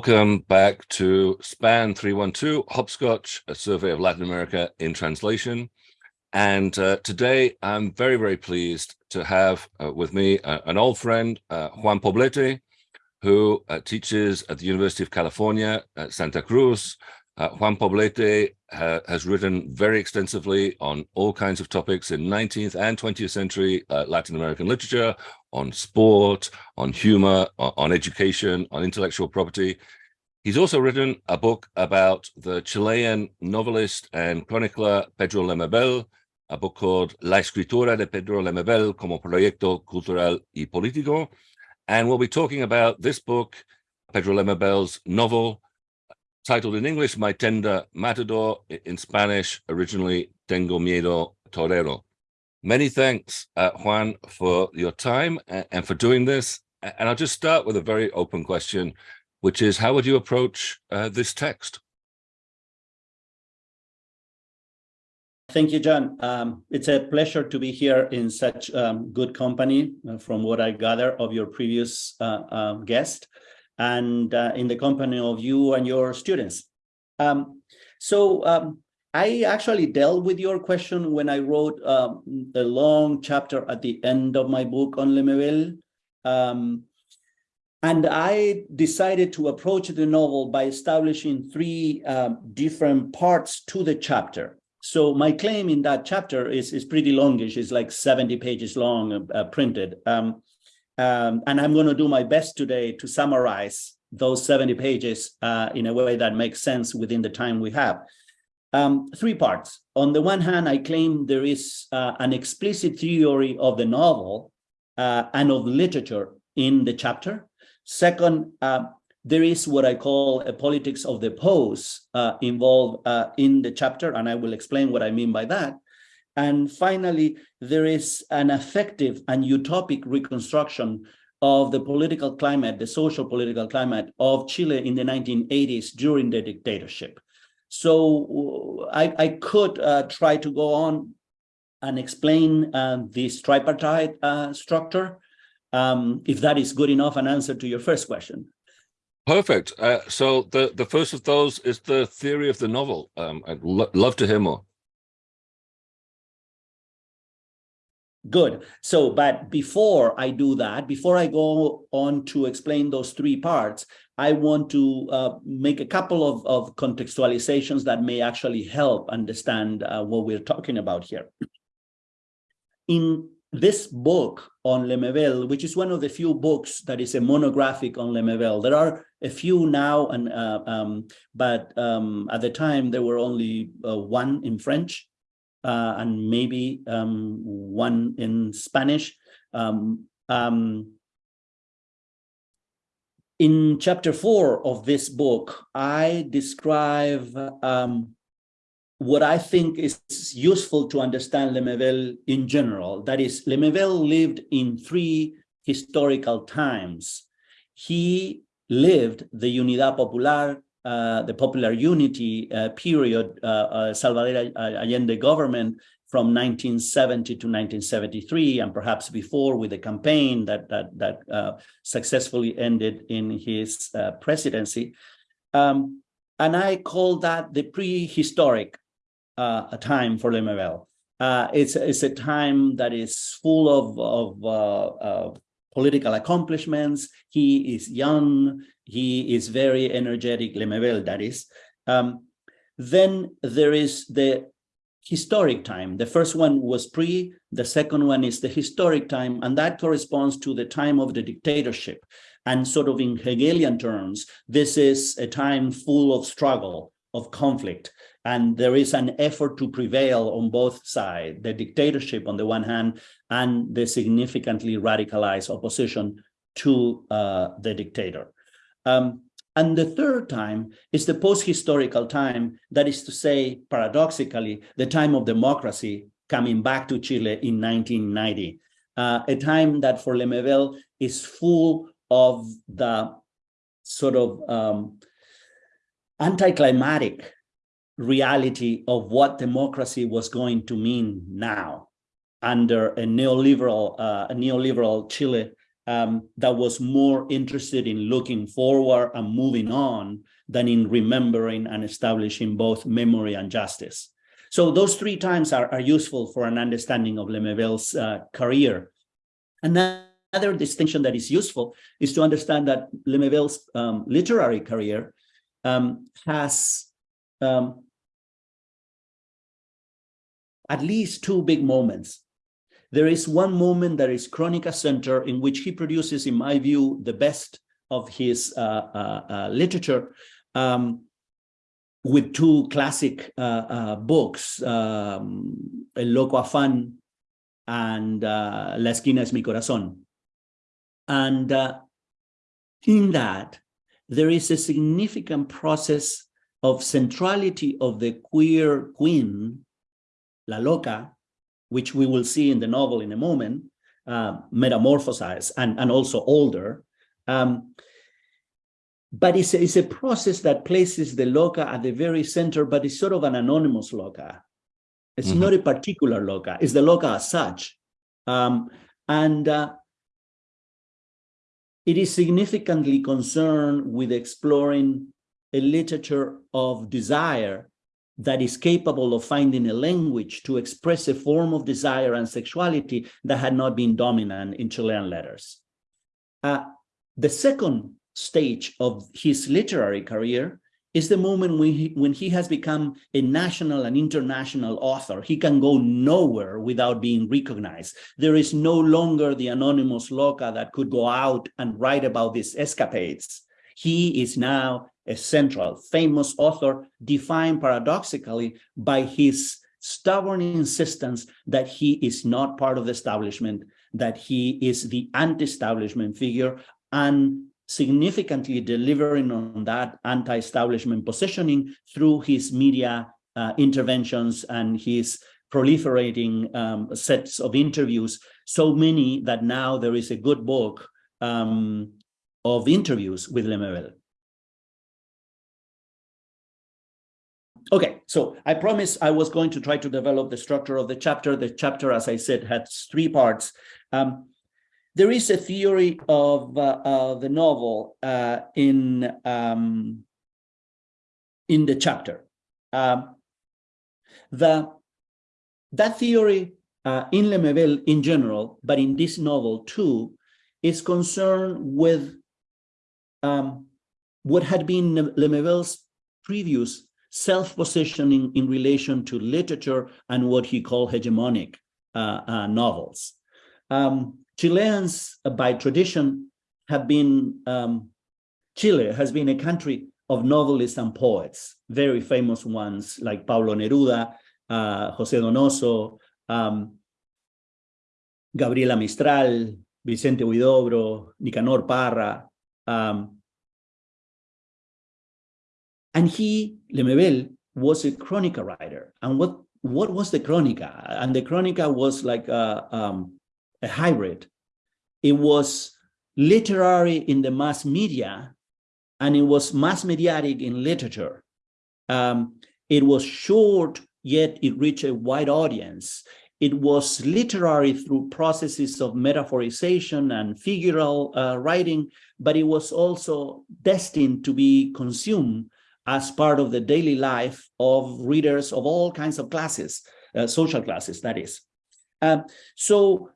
welcome back to SPAN 312, Hopscotch, a survey of Latin America in translation. And uh, today I'm very, very pleased to have uh, with me uh, an old friend, uh, Juan Poblete, who uh, teaches at the University of California at Santa Cruz. Uh, Juan Poblete ha has written very extensively on all kinds of topics in 19th and 20th century Latin American literature, on sport, on humor, on education, on intellectual property. He's also written a book about the Chilean novelist and chronicler Pedro Lemebel, a book called La escritura de Pedro Lemebel como proyecto cultural y político. And we'll be talking about this book, Pedro Lemebel's novel, titled in English, My Tender Matador, in Spanish, originally Tengo Miedo Torero. Many thanks, uh, Juan, for your time and for doing this. And I'll just start with a very open question, which is how would you approach uh, this text? Thank you, John. Um, it's a pleasure to be here in such um, good company uh, from what I gather of your previous uh, um, guest and uh, in the company of you and your students. Um, so um, I actually dealt with your question when I wrote um, a long chapter at the end of my book on Lemebel. Um, and I decided to approach the novel by establishing three uh, different parts to the chapter. So my claim in that chapter is, is pretty longish. It's like 70 pages long, uh, printed. Um, and I'm going to do my best today to summarize those 70 pages uh, in a way that makes sense within the time we have. Um, three parts. On the one hand, I claim there is uh, an explicit theory of the novel uh, and of literature in the chapter. Second, uh, there is what I call a politics of the pose uh, involved uh, in the chapter, and I will explain what I mean by that. And finally, there is an effective and utopic reconstruction of the political climate, the social political climate of Chile in the 1980s during the dictatorship. So I, I could uh, try to go on and explain uh, this tripartite uh, structure, um, if that is good enough an answer to your first question. Perfect. Uh, so the, the first of those is the theory of the novel. Um, I'd lo love to hear more. Good. So, but before I do that, before I go on to explain those three parts, I want to uh, make a couple of, of contextualizations that may actually help understand uh, what we're talking about here. In this book on Lemebel, which is one of the few books that is a monographic on Lemebel, there are a few now, and uh, um, but um, at the time there were only uh, one in French uh, and maybe um, one in Spanish. Um, um, in chapter four of this book, I describe um, what I think is useful to understand Lemebel in general. That is, Lemebel lived in three historical times. He lived the Unidad Popular, the Popular Unity uh, period, uh, uh Salvador Allende government from 1970 to 1973, and perhaps before with the campaign that that that uh, successfully ended in his uh, presidency. Um, and I call that the prehistoric uh, time for Lemebel. Uh, it's it's a time that is full of of uh, political accomplishments. He is young. He is very energetic. Lemebel, that is. Um, then there is the historic time. The first one was pre, the second one is the historic time, and that corresponds to the time of the dictatorship. And sort of in Hegelian terms, this is a time full of struggle, of conflict, and there is an effort to prevail on both sides, the dictatorship on the one hand, and the significantly radicalized opposition to uh, the dictator. Um, and the third time is the post-historical time, that is to say, paradoxically, the time of democracy coming back to Chile in 1990, uh, a time that for Lemebel is full of the sort of um, anticlimactic reality of what democracy was going to mean now under a neoliberal, uh, a neoliberal Chile um, that was more interested in looking forward and moving on than in remembering and establishing both memory and justice. So those three times are, are useful for an understanding of Lemebel's uh, career. Another distinction that is useful is to understand that Lemebel's um, literary career um, has um, at least two big moments. There is one moment that is Chronica Center in which he produces, in my view, the best of his uh, uh, uh, literature um, with two classic uh, uh, books, um, El Loco Afán and La Esquina es mi corazón. And in that, there is a significant process of centrality of the queer queen, La Loca, which we will see in the novel in a moment, uh, metamorphosized and, and also older. Um, but it's a, it's a process that places the loca at the very center, but it's sort of an anonymous loca. It's mm -hmm. not a particular loca, it's the loca as such. Um, and uh, it is significantly concerned with exploring a literature of desire that is capable of finding a language to express a form of desire and sexuality that had not been dominant in Chilean letters. Uh, the second stage of his literary career is the moment when he, when he has become a national and international author. He can go nowhere without being recognized. There is no longer the anonymous loca that could go out and write about these escapades. He is now a central, famous author, defined paradoxically by his stubborn insistence that he is not part of the establishment, that he is the anti-establishment figure, and significantly delivering on that anti-establishment positioning through his media uh, interventions and his proliferating um, sets of interviews, so many that now there is a good book um, of interviews with Lemebel. Okay, so I promised I was going to try to develop the structure of the chapter. The chapter, as I said, has three parts. Um, there is a theory of uh, uh, the novel uh, in um, in the chapter. Um, the that theory uh, in Lemebel in general, but in this novel too, is concerned with um, what had been Le Lemebel's previous self-positioning in relation to literature and what he called hegemonic uh, uh, novels. Um, Chileans, uh, by tradition, have been, um, Chile has been a country of novelists and poets, very famous ones like Pablo Neruda, uh, José Donoso, um, Gabriela Mistral, Vicente Huidobro, Nicanor Parra. Um, and he, Lemebel, was a chronica writer. And what, what was the chronica? And the chronica was like a, um, a hybrid. It was literary in the mass media, and it was mass mediatic in literature. Um, it was short, yet it reached a wide audience. It was literary through processes of metaphorization and figural uh, writing, but it was also destined to be consumed as part of the daily life of readers of all kinds of classes, uh, social classes, that is. Um, so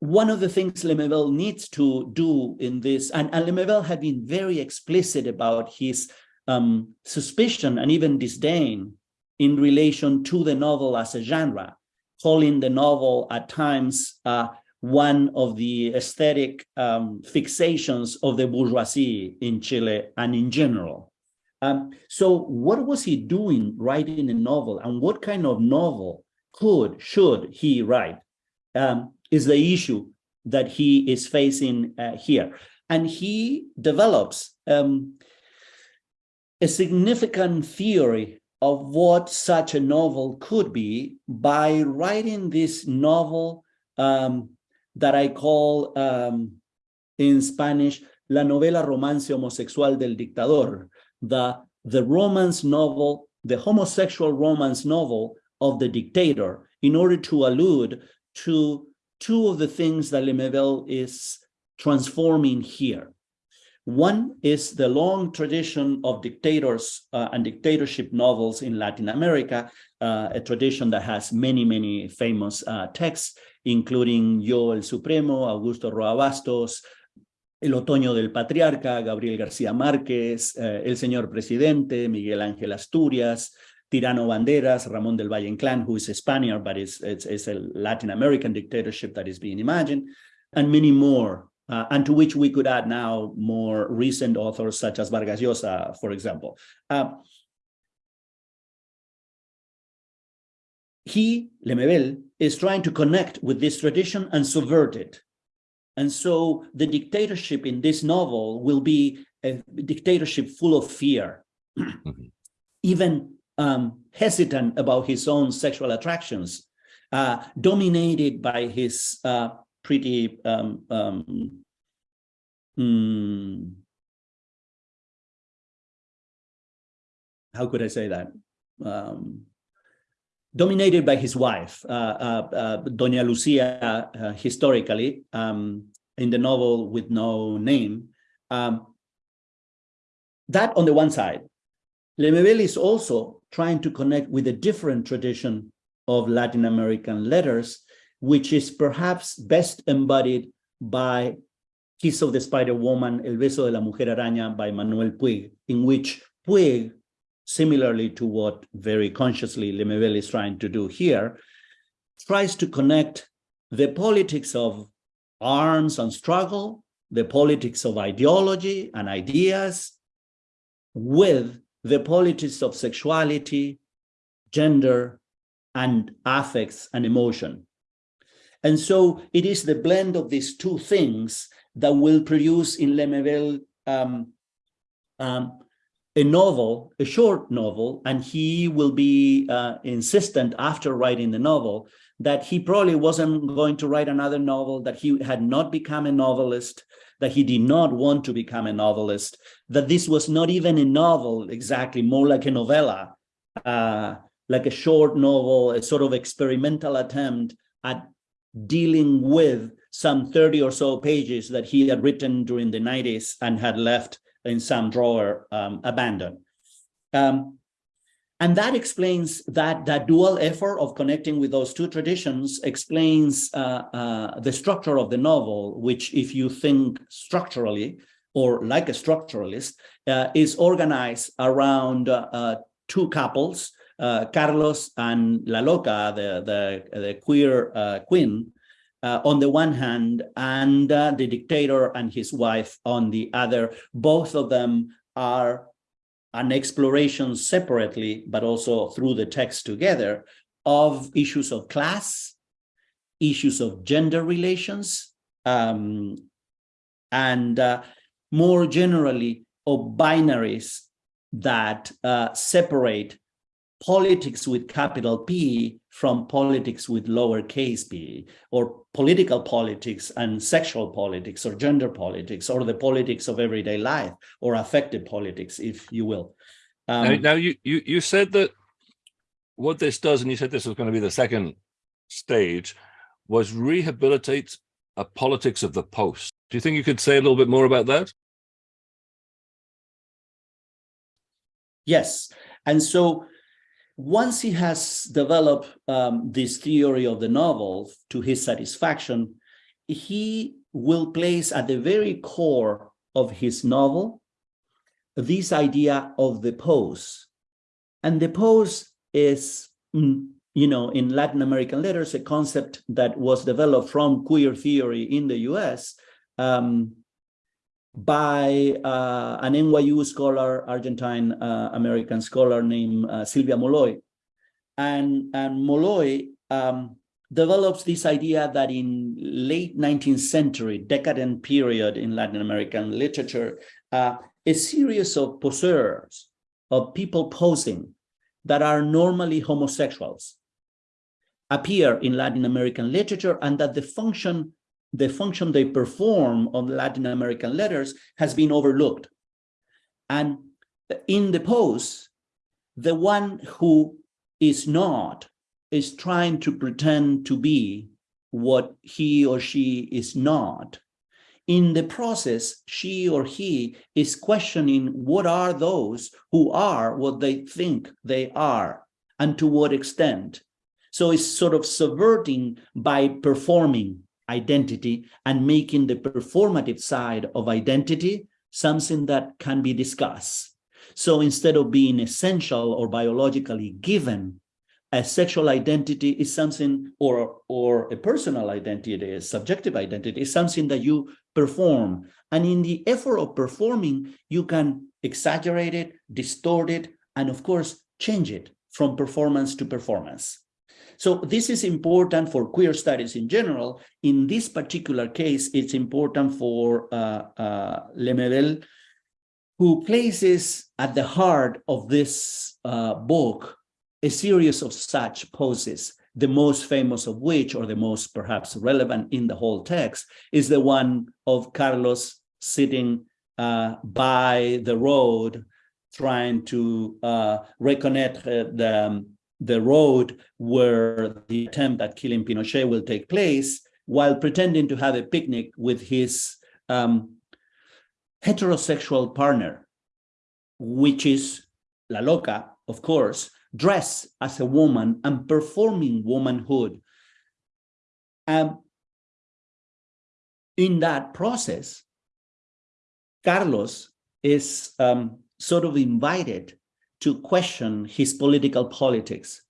one of the things Lemebel needs to do in this, and, and Lemebel had been very explicit about his um, suspicion and even disdain in relation to the novel as a genre, calling the novel at times uh, one of the aesthetic um, fixations of the bourgeoisie in Chile and in general. Um, so what was he doing writing a novel and what kind of novel could, should he write? Um, is the issue that he is facing uh, here. And he develops um, a significant theory of what such a novel could be by writing this novel um, that I call um, in Spanish, La novela romance homosexual del dictador, the, the romance novel, the homosexual romance novel of the dictator in order to allude to two of the things that Lemebel is transforming here. One is the long tradition of dictators uh, and dictatorship novels in Latin America, uh, a tradition that has many, many famous uh, texts, including Yo el Supremo, Augusto Roa Bastos, El Otoño del Patriarca, Gabriel García Márquez, uh, El Señor Presidente, Miguel Ángel Asturias, Tirano Banderas, Ramón del Valle Inclán, who is a Spaniard, but it's, it's, it's a Latin American dictatorship that is being imagined, and many more uh, and to which we could add now more recent authors such as Vargas Llosa, for example. Uh, he, Lemebel, is trying to connect with this tradition and subvert it. And so the dictatorship in this novel will be a dictatorship full of fear, mm-hmm. even um, hesitant about his own sexual attractions, uh, dominated by his uh, pretty um, um, hmm, how could I say that? Um, dominated by his wife, uh, uh, uh, Doña Lucia, historically, um, in the novel with no name. Um, that on the one side. Lemebel is also trying to connect with a different tradition of Latin American letters which is perhaps best embodied by Kiss of the Spider Woman, El Beso de la Mujer Araña by Manuel Puig, in which Puig, similarly to what very consciously Lemebel is trying to do here, tries to connect the politics of arms and struggle, the politics of ideology and ideas, with the politics of sexuality, gender, and affects and emotion. And so it is the blend of these two things that will produce in Lemebel um, um, a novel, a short novel, and he will be uh, insistent after writing the novel that he probably wasn't going to write another novel, that he had not become a novelist, that he did not want to become a novelist, that this was not even a novel exactly, more like a novella, uh, like a short novel, a sort of experimental attempt at dealing with some 30 or so pages that he had written during the 90s and had left in some drawer um, abandoned. Um, and that explains that that dual effort of connecting with those two traditions explains uh, uh, the structure of the novel, which if you think structurally or like a structuralist, uh, is organized around uh, uh, two couples uh, Carlos and La Loca, the, the, the queer queen, uh, on the one hand, and uh, the dictator and his wife on the other. Both of them are an exploration separately, but also through the text together, of issues of class, issues of gender relations, um, and uh, more generally of binaries that uh, separate politics with capital P from politics with lowercase p, or political politics and sexual politics, or gender politics, or the politics of everyday life, or affective politics, if you will. Um, now, now you, you, you said that what this does, and you said this was going to be the second stage, was rehabilitate a politics of the post. Do you think you could say a little bit more about that? Yes. And so once he has developed um, this theory of the novel to his satisfaction, he will place at the very core of his novel this idea of the pose. And the pose is, mm, you know, in Latin American letters, a concept that was developed from queer theory in the US um, by uh, an NYU scholar, Argentine uh, American scholar named uh, Sylvia Molloy. And, and Molloy um, develops this idea that in late 19th century, decadent period in Latin American literature, uh, a series of poseurs, of people posing that are normally homosexuals appear in Latin American literature and that the function the function they perform on Latin American letters has been overlooked. And in the pose, the one who is not is trying to pretend to be what he or she is not in the process, she or he is questioning what are those who are what they think they are and to what extent. So it's sort of subverting by performing identity and making the performative side of identity something that can be discussed. So instead of being essential or biologically given, a sexual identity is something, or, or a personal identity, a subjective identity, is something that you perform. And in the effort of performing, you can exaggerate it, distort it, and of course, change it from performance to performance. So this is important for queer studies in general. In this particular case, it's important for uh, uh, Lemebel, who places at the heart of this uh, book a series of such poses, the most famous of which, or the most perhaps relevant in the whole text, is the one of Carlos sitting uh, by the road, trying to uh, reconnect uh, the, um, the road where the attempt at killing Pinochet will take place, while pretending to have a picnic with his um, heterosexual partner, which is La Loca, of course, dressed as a woman and performing womanhood. Um, in that process, Carlos is um, sort of invited to question his political politics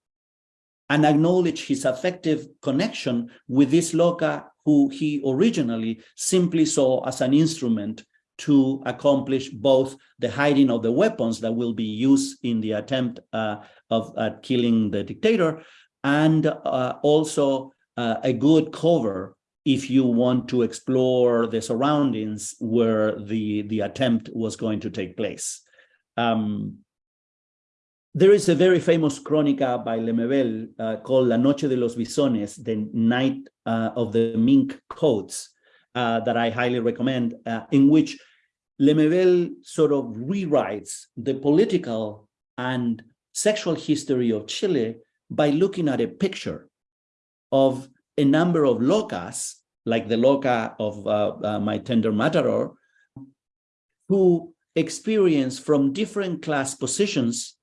and acknowledge his affective connection with this Loca who he originally simply saw as an instrument to accomplish both the hiding of the weapons that will be used in the attempt uh, of uh, killing the dictator, and uh, also uh, a good cover if you want to explore the surroundings where the, the attempt was going to take place. Um, there is a very famous crónica by Lemebel uh, called La Noche de los Visones, the night uh, of the mink coats, uh, that I highly recommend, uh, in which Lemebel sort of rewrites the political and sexual history of Chile by looking at a picture of a number of locas, like the loca of uh, uh, My Tender Matador, who experience from different class positions.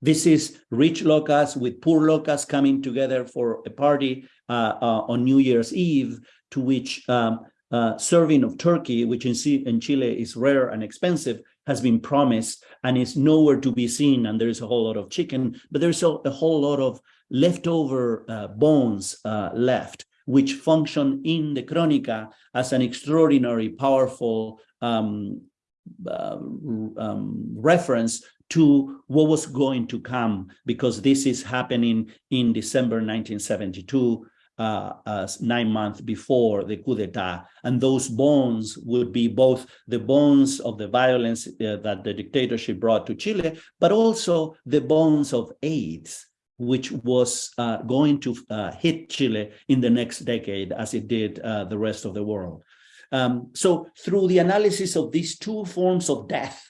This is rich locas with poor locas coming together for a party uh, uh on New Year's Eve, to which um, uh, serving of turkey, which in, in Chile is rare and expensive, has been promised and is nowhere to be seen. And there's a whole lot of chicken, but there's a, a whole lot of leftover uh, bones uh, left, which function in the Crónica as an extraordinary, powerful um, uh, um, reference to what was going to come, because this is happening in December 1972 uh, uh, nine months before the coup d'etat. And those bones would be both the bones of the violence uh, that the dictatorship brought to Chile, but also the bones of AIDS, which was uh, going to uh, hit Chile in the next decade as it did uh, the rest of the world. Um, so through the analysis of these two forms of death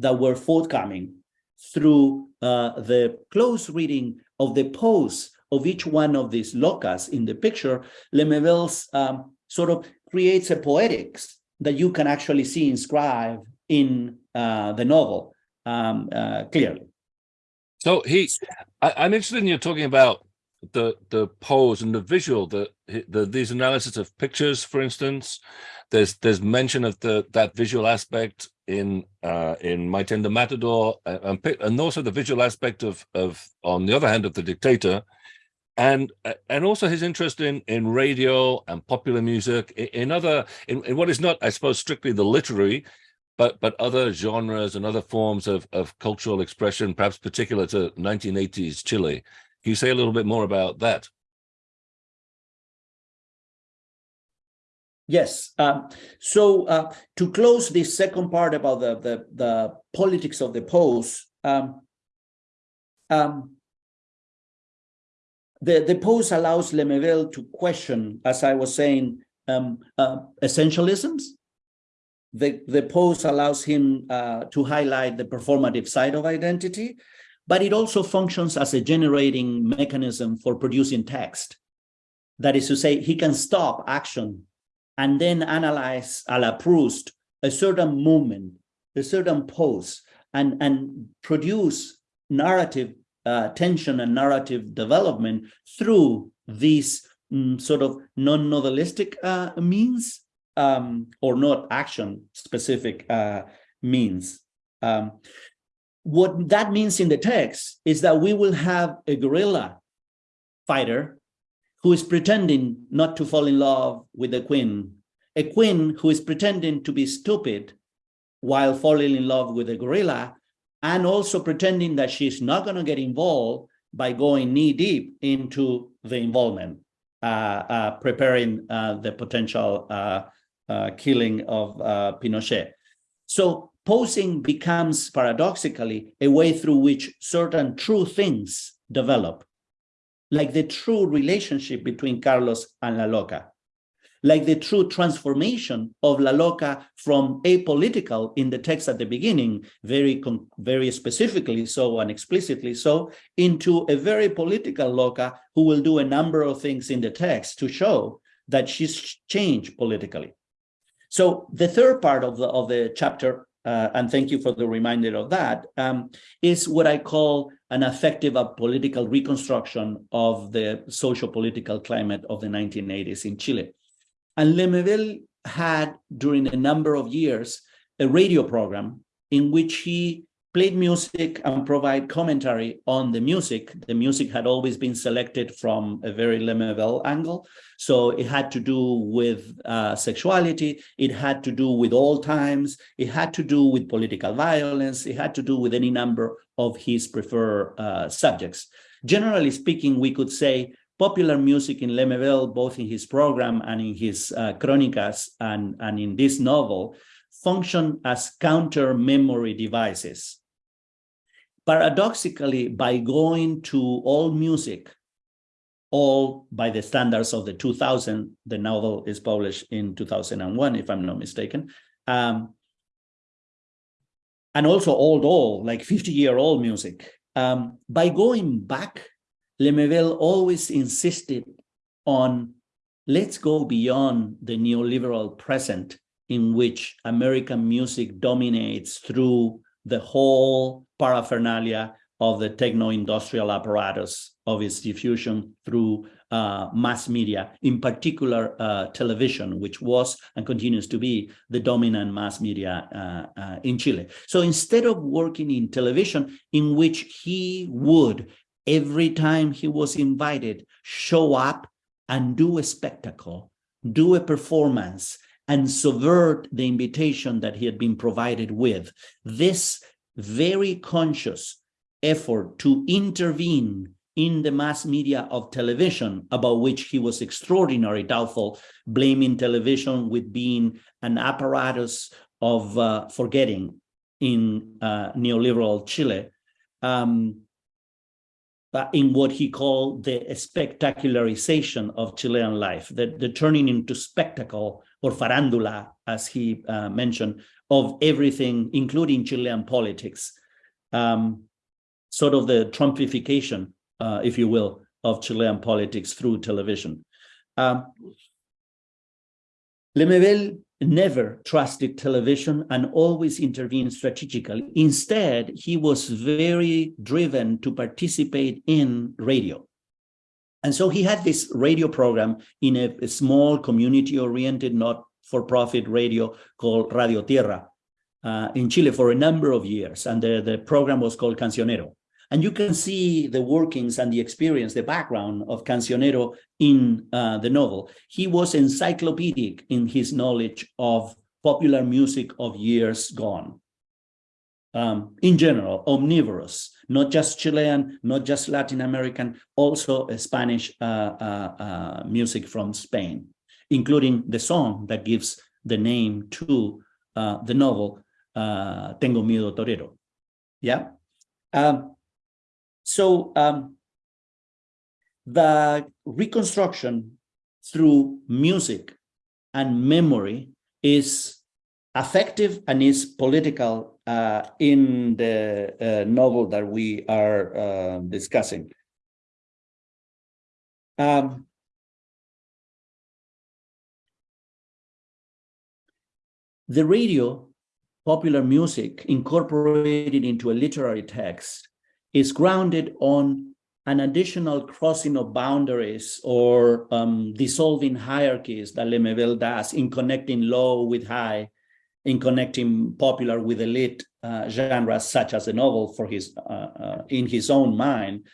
that were forthcoming, through the close reading of the pose of each one of these locas in the picture, Lemebel's um, sort of creates a poetics that you can actually see inscribed in uh, the novel um, uh, clearly. So he, I, am interested in you talking about the the pose and the visual, the, the these analysis of pictures, for instance. There's there's mention of the that visual aspect in uh, in My Tender Matador, and, and also the visual aspect of of on the other hand of the dictator and uh, and also his interest in in radio and popular music in other in, in what is not i suppose strictly the literary but but other genres and other forms of of cultural expression perhaps particular to 1980s chile. Can you say a little bit more about that Yes. Um, so uh, to close this second part about the the, the politics of the pose, um, um, the, the pose allows Lemebel to question, as I was saying, um, uh, essentialisms. The, the pose allows him uh, to highlight the performative side of identity, but it also functions as a generating mechanism for producing text. That is to say, he can stop action and then analyze a la Proust a certain moment, a certain pose, and, and produce narrative uh, tension and narrative development through these mm, sort of non-novelistic uh, means um, or not action specific uh, means. Um, what that means in the text is that we will have a guerrilla fighter who is pretending not to fall in love with the queen, a queen who is pretending to be stupid while falling in love with a guerrilla, and also pretending that she's not going to get involved by going knee deep into the involvement, uh, uh, preparing uh, the potential uh, uh, killing of uh, Pinochet. So posing becomes paradoxically a way through which certain true things develop, like the true relationship between Carlos and La Loca like the true transformation of La Loca from apolitical in the text at the beginning, very, very specifically so and explicitly so, into a very political Loca who will do a number of things in the text to show that she's changed politically. So the third part of the, of the chapter, uh, and thank you for the reminder of that, um, is what I call an effective political reconstruction of the social political climate of the 1980s in Chile. And Lemebel had, during a number of years, a radio program in which he played music and provide commentary on the music. The music had always been selected from a very Lemebel angle. So it had to do with uh, sexuality, it had to do with all times, it had to do with political violence, it had to do with any number of his preferred uh, subjects. Generally speaking, we could say popular music in Lemebel, both in his program and in his uh, chronicas and, and in this novel, function as counter memory devices. Paradoxically, by going to all music, all by the standards of the 2000, the novel is published in 2001, if I'm not mistaken, um, and also old, old, like 50 year old music. Um, by going back Lemebel always insisted on let's go beyond the neoliberal present in which American music dominates through the whole paraphernalia of the techno-industrial apparatus of its diffusion through uh, mass media, in particular uh, television, which was and continues to be the dominant mass media uh, uh in Chile. So instead of working in television, in which he would every time he was invited, show up and do a spectacle, do a performance, and subvert the invitation that he had been provided with. This very conscious effort to intervene in the mass media of television, about which he was extraordinarily doubtful, blaming television with being an apparatus of uh, forgetting in uh, neoliberal Chile, um, uh, in what he called the spectacularization of Chilean life, the, the turning into spectacle or farandula, as he uh, mentioned, of everything, including Chilean politics, um, sort of the Trumpification, uh, if you will, of Chilean politics through television. Um, Lemebel never trusted television and always intervened strategically. Instead, he was very driven to participate in radio. And so he had this radio program in a, a small community-oriented, not-for-profit radio called Radio Tierra uh, in Chile for a number of years. And the, the program was called Cancionero. And you can see the workings and the experience, the background of Cancionero in uh, the novel. He was encyclopedic in his knowledge of popular music of years gone. Um, in general, omnivorous, not just Chilean, not just Latin American, also Spanish uh, uh, uh, music from Spain, including the song that gives the name to uh, the novel, uh, Tengo Miedo Torero. Yeah. Um, so um, the reconstruction through music and memory is effective and is political uh, in the uh, novel that we are uh, discussing. Um, the radio, popular music incorporated into a literary text is grounded on an additional crossing of boundaries or um, dissolving hierarchies that Lemebel does in connecting low with high, in connecting popular with elite uh, genres such as the novel for his uh, uh, in his own mind.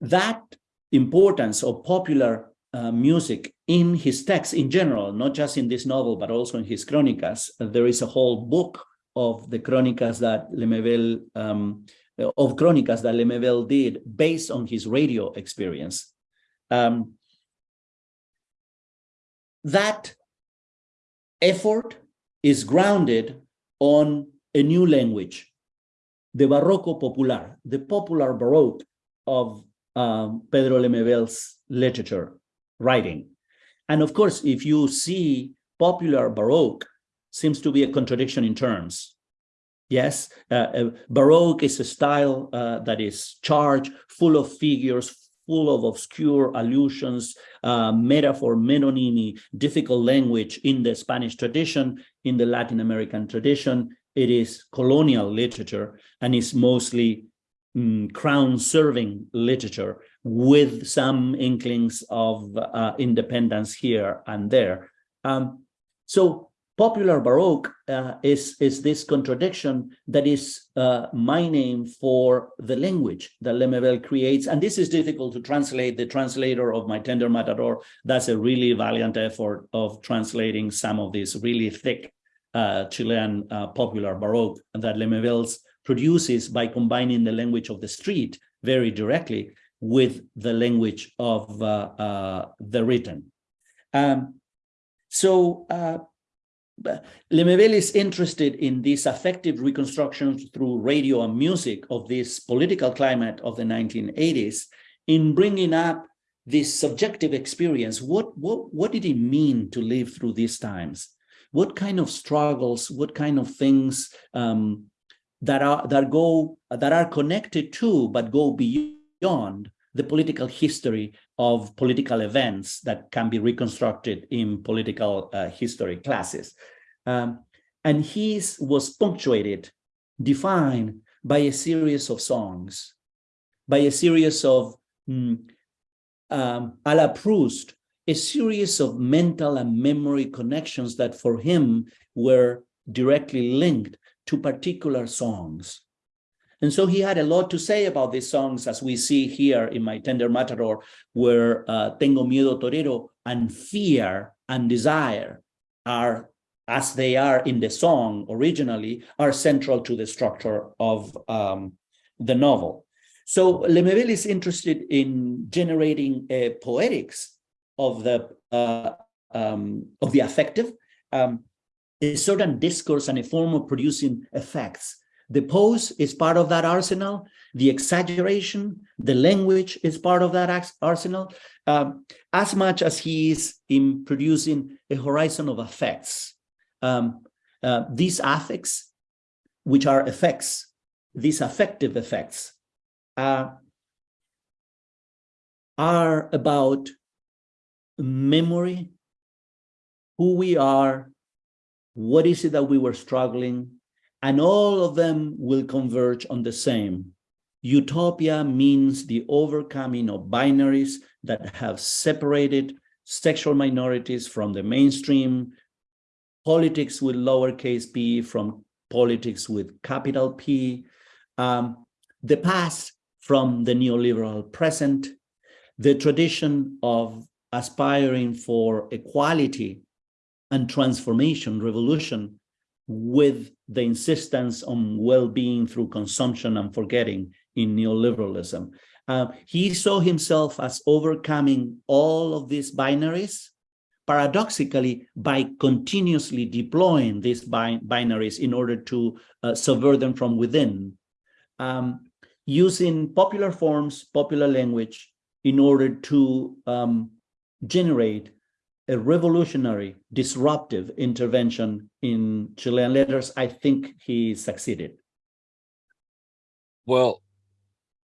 That importance of popular uh, music in his texts in general, not just in this novel, but also in his chronicas. there is a whole book of the chronicas that Lemebel, um, of chronicas that Lemebel did based on his radio experience. Um, that effort is grounded on a new language, the Barroco Popular, the popular Baroque of um, Pedro Lemebel's literature writing. And of course, if you see popular Baroque seems to be a contradiction in terms. Yes, uh, uh, Baroque is a style uh, that is charged, full of figures, full of obscure allusions, uh, metaphor, metonymy, difficult language in the Spanish tradition, in the Latin American tradition. It is colonial literature and is mostly mm, crown-serving literature with some inklings of uh, independence here and there. Um, so popular Baroque uh, is, is this contradiction that is uh, my name for the language that Lemebel creates. And this is difficult to translate. The translator of My Tender Matador, that's a really valiant effort of translating some of this really thick uh, Chilean uh, popular Baroque that Lemebel produces by combining the language of the street very directly with the language of uh, uh, the written. Um, so Lemebel is interested in these affective reconstructions through radio and music of this political climate of the 1980s in bringing up this subjective experience. What, what, what did it mean to live through these times? What kind of struggles, what kind of things um, that are that go that are connected to but go beyond the political history of political events that can be reconstructed in political uh, history classes. Um, and his was punctuated, defined by a series of songs, by a series of, mm, um, a la Proust, a series of mental and memory connections that for him were directly linked to particular songs. And so he had a lot to say about these songs, as we see here in My Tender Matador, where uh, Tengo Miedo Torero and fear and desire are, as they are in the song originally, are central to the structure of um, the novel. So Lemebel is interested in generating a poetics of the uh, um, of the affective, um, a certain discourse and a form of producing effects the pose is part of that arsenal. The exaggeration, the language is part of that arsenal, um, as much as he is in producing a horizon of effects. Um, uh, these affects, which are effects, these affective effects, uh, are about memory, who we are, what is it that we were struggling and all of them will converge on the same. Utopia means the overcoming of binaries that have separated sexual minorities from the mainstream, politics with lowercase p from politics with capital P, um, the past from the neoliberal present, the tradition of aspiring for equality and transformation, revolution with the insistence on well-being through consumption and forgetting in neoliberalism. Uh, he saw himself as overcoming all of these binaries, paradoxically, by continuously deploying these bi binaries in order to uh, subvert them from within, um, using popular forms, popular language, in order to um, generate a revolutionary, disruptive intervention in Chilean letters, I think he succeeded. Well,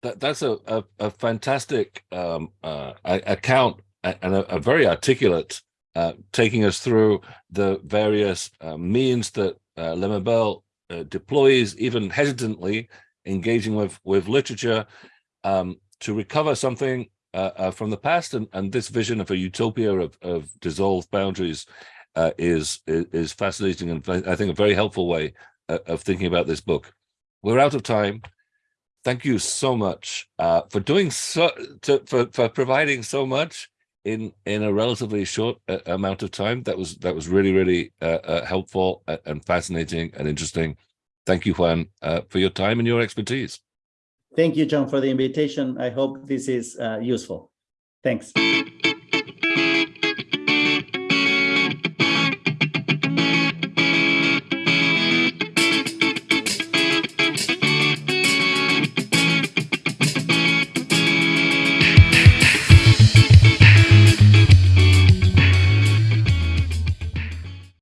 that, that's a, a, a fantastic um, uh, account and a, a, very articulate uh, taking us through the various uh, means that uh, uh, deploys, even hesitantly, engaging with, with literature um, to recover something uh, uh, from the past. And, and this vision of a utopia of, of dissolved boundaries uh, is, is, fascinating and I think a very helpful way uh, of thinking about this book. We're out of time. Thank you so much uh, for doing so, to, for, for providing so much in in a relatively short uh, amount of time. That was that was really really uh, uh, helpful and fascinating and interesting. Thank you, Juan, for your time and your expertise. Thank you, John, for the invitation. I hope this is uh, useful. Thanks.